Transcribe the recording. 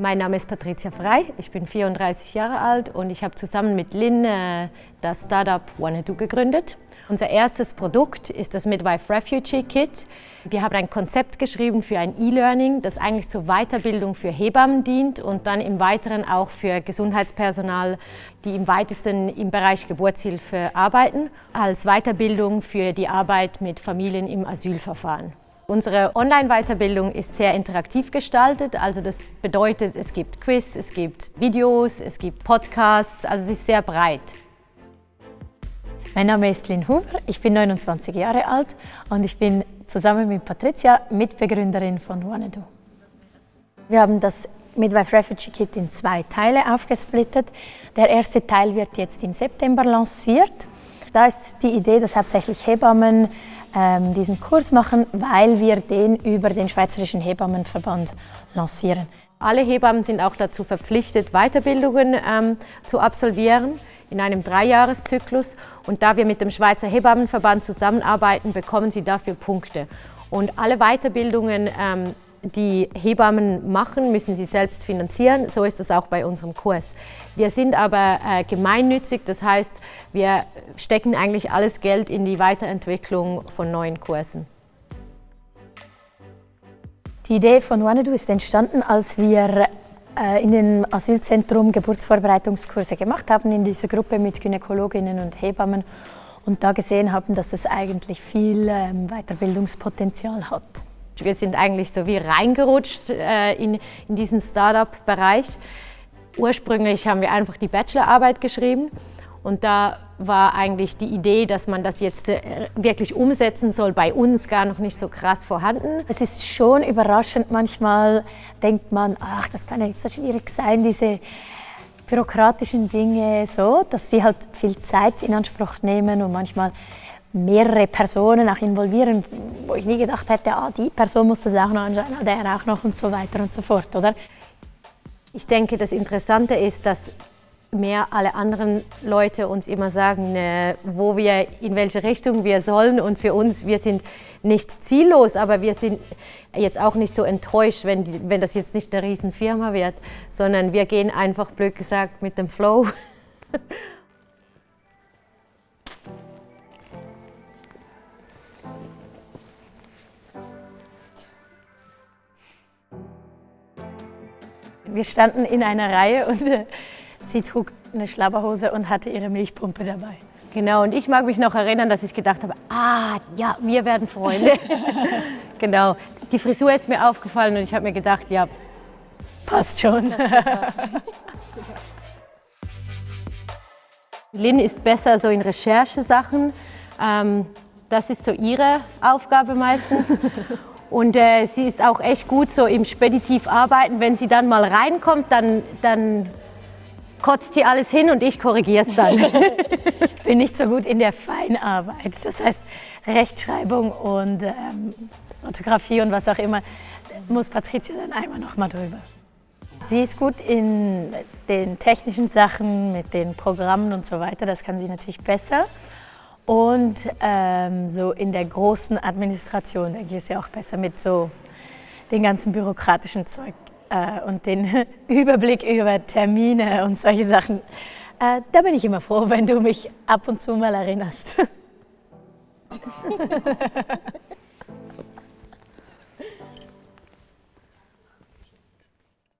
Mein Name ist Patricia Frei, ich bin 34 Jahre alt und ich habe zusammen mit Lynn äh, das Startup Wanadu gegründet. Unser erstes Produkt ist das Midwife Refugee Kit. Wir haben ein Konzept geschrieben für ein E-Learning, das eigentlich zur Weiterbildung für Hebammen dient und dann im Weiteren auch für Gesundheitspersonal, die im weitesten im Bereich Geburtshilfe arbeiten, als Weiterbildung für die Arbeit mit Familien im Asylverfahren. Unsere Online-Weiterbildung ist sehr interaktiv gestaltet, also das bedeutet, es gibt Quiz, es gibt Videos, es gibt Podcasts, also es ist sehr breit. Mein Name ist Lynn Huber, ich bin 29 Jahre alt und ich bin zusammen mit Patricia Mitbegründerin von Wanadu. Wir haben das Midwife Refugee Kit in zwei Teile aufgesplittet. Der erste Teil wird jetzt im September lanciert. Da ist die Idee, dass hauptsächlich Hebammen ähm, diesen Kurs machen, weil wir den über den Schweizerischen Hebammenverband lancieren. Alle Hebammen sind auch dazu verpflichtet, Weiterbildungen ähm, zu absolvieren in einem Dreijahreszyklus. Und da wir mit dem Schweizer Hebammenverband zusammenarbeiten, bekommen sie dafür Punkte. Und alle Weiterbildungen ähm, die Hebammen machen, müssen sie selbst finanzieren. So ist das auch bei unserem Kurs. Wir sind aber äh, gemeinnützig, das heißt, wir stecken eigentlich alles Geld in die Weiterentwicklung von neuen Kursen. Die Idee von Wanadu ist entstanden, als wir äh, in dem Asylzentrum Geburtsvorbereitungskurse gemacht haben, in dieser Gruppe mit Gynäkologinnen und Hebammen und da gesehen haben, dass es eigentlich viel ähm, Weiterbildungspotenzial hat. Wir sind eigentlich so wie reingerutscht äh, in, in diesen Startup-Bereich. Ursprünglich haben wir einfach die Bachelorarbeit geschrieben und da war eigentlich die Idee, dass man das jetzt äh, wirklich umsetzen soll, bei uns gar noch nicht so krass vorhanden. Es ist schon überraschend, manchmal denkt man, ach, das kann ja nicht so schwierig sein, diese bürokratischen Dinge so, dass sie halt viel Zeit in Anspruch nehmen und manchmal mehrere Personen auch involvieren, wo ich nie gedacht hätte, ah, die Person muss das auch noch anschauen, ah, der auch noch und so weiter und so fort, oder? Ich denke, das Interessante ist, dass mehr alle anderen Leute uns immer sagen, äh, wo wir, in welche Richtung wir sollen und für uns, wir sind nicht ziellos, aber wir sind jetzt auch nicht so enttäuscht, wenn, wenn das jetzt nicht eine Riesenfirma wird, sondern wir gehen einfach, blöd gesagt, mit dem Flow. Wir standen in einer Reihe und äh, sie trug eine Schlabberhose und hatte ihre Milchpumpe dabei. Genau, und ich mag mich noch erinnern, dass ich gedacht habe, ah, ja, wir werden Freunde. genau, die Frisur ist mir aufgefallen und ich habe mir gedacht, ja, passt schon. Lynn ist besser so in Recherchesachen. Ähm, das ist so ihre Aufgabe meistens. Und äh, sie ist auch echt gut so im Speditiv arbeiten. Wenn sie dann mal reinkommt, dann, dann kotzt sie alles hin und ich korrigiere es dann. ich bin nicht so gut in der Feinarbeit. Das heißt Rechtschreibung und ähm, Orthographie und was auch immer, muss Patricia dann einmal noch mal drüber. Sie ist gut in den technischen Sachen, mit den Programmen und so weiter. Das kann sie natürlich besser. Und ähm, so in der großen Administration, denke ich, ist ja auch besser mit so den ganzen bürokratischen Zeug äh, und den Überblick über Termine und solche Sachen. Äh, da bin ich immer froh, wenn du mich ab und zu mal erinnerst.